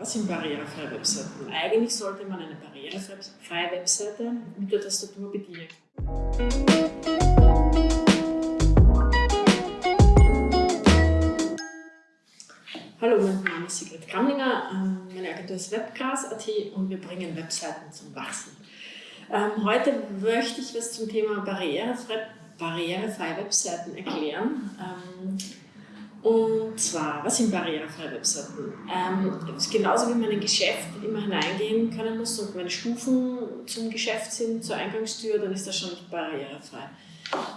Was sind barrierefreie Webseiten? Eigentlich sollte man eine barrierefreie Webseite mit der Tastatur bedienen. Hallo, mein Name ist Sigrid Kramlinger, ähm, meine Agentur ist Webcast.at und wir bringen Webseiten zum Wachsen. Ähm, heute möchte ich was zum Thema barrierefreie, barrierefreie Webseiten erklären. Und zwar, was sind barrierefreie Webseiten? Ähm, genauso wie man in ein Geschäft immer hineingehen können muss und meine Stufen zum Geschäft sind, zur Eingangstür, dann ist das schon nicht barrierefrei.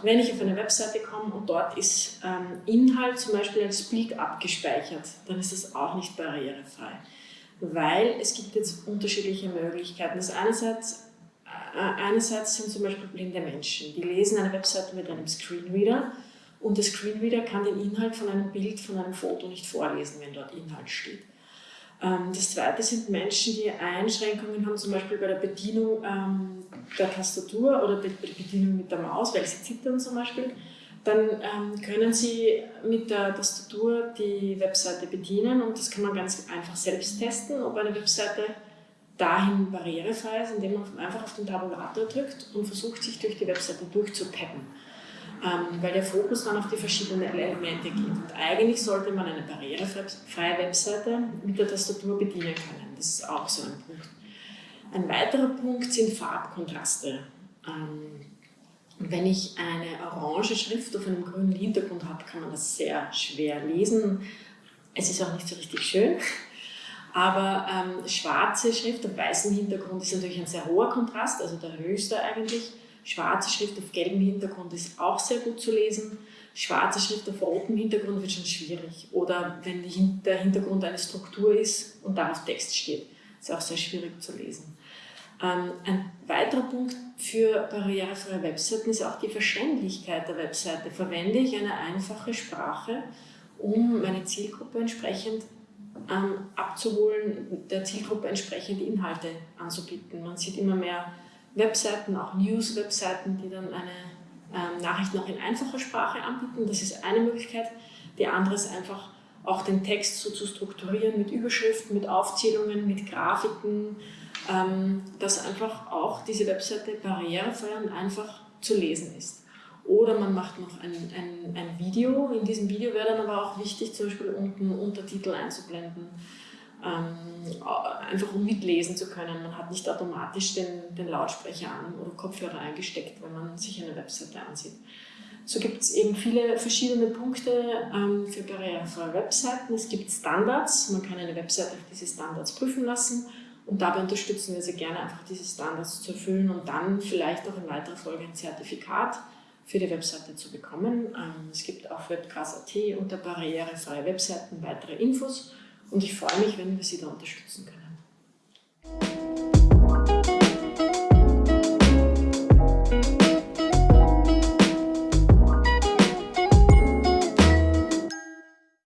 Wenn ich auf eine Webseite komme und dort ist ähm, Inhalt zum Beispiel als Bild abgespeichert, dann ist das auch nicht barrierefrei. Weil es gibt jetzt unterschiedliche Möglichkeiten. Das einerseits, äh, einerseits sind zum Beispiel blinde Menschen, die lesen eine Webseite mit einem Screenreader und der Screenreader kann den Inhalt von einem Bild, von einem Foto nicht vorlesen, wenn dort Inhalt steht. Ähm, das zweite sind Menschen, die Einschränkungen haben, zum Beispiel bei der Bedienung ähm, der Tastatur oder bei der Bedienung mit der Maus, weil sie zittern zum Beispiel. Dann ähm, können sie mit der Tastatur die Webseite bedienen und das kann man ganz einfach selbst testen, ob eine Webseite dahin barrierefrei ist, indem man einfach auf den Tabulator drückt und versucht, sich durch die Webseite durchzupeppen weil der Fokus dann auf die verschiedenen Elemente geht. Und eigentlich sollte man eine barrierefreie Webseite mit der Tastatur bedienen können. Das ist auch so ein Punkt. Ein weiterer Punkt sind Farbkontraste. Ähm, wenn ich eine orange Schrift auf einem grünen Hintergrund habe, kann man das sehr schwer lesen. Es ist auch nicht so richtig schön. Aber ähm, schwarze Schrift auf weißem Hintergrund ist natürlich ein sehr hoher Kontrast, also der höchste eigentlich. Schwarze Schrift auf gelbem Hintergrund ist auch sehr gut zu lesen. Schwarze Schrift auf rotem Hintergrund wird schon schwierig. Oder wenn der Hintergrund eine Struktur ist und darauf Text steht, ist auch sehr schwierig zu lesen. Ähm, ein weiterer Punkt für barrierefreie Webseiten ist auch die Verständlichkeit der Webseite. Verwende ich eine einfache Sprache, um meine Zielgruppe entsprechend ähm, abzuholen, der Zielgruppe entsprechend Inhalte anzubieten. Man sieht immer mehr Webseiten, auch News-Webseiten, die dann eine ähm, Nachricht noch in einfacher Sprache anbieten. Das ist eine Möglichkeit. Die andere ist einfach auch den Text so zu strukturieren mit Überschriften, mit Aufzählungen, mit Grafiken, ähm, dass einfach auch diese Webseite barrierefrei und einfach zu lesen ist. Oder man macht noch ein, ein, ein Video. In diesem Video wäre dann aber auch wichtig, zum Beispiel unten Untertitel einzublenden einfach um mitlesen zu können. Man hat nicht automatisch den, den Lautsprecher an oder Kopfhörer eingesteckt, wenn man sich eine Webseite ansieht. So gibt es eben viele verschiedene Punkte ähm, für barrierefreie Webseiten. Es gibt Standards, man kann eine Webseite auf diese Standards prüfen lassen und dabei unterstützen wir sehr gerne, einfach diese Standards zu erfüllen und dann vielleicht auch in weiterer Folge ein Zertifikat für die Webseite zu bekommen. Ähm, es gibt auf webcast.at unter barrierefreie Webseiten weitere Infos und ich freue mich, wenn wir Sie da unterstützen können.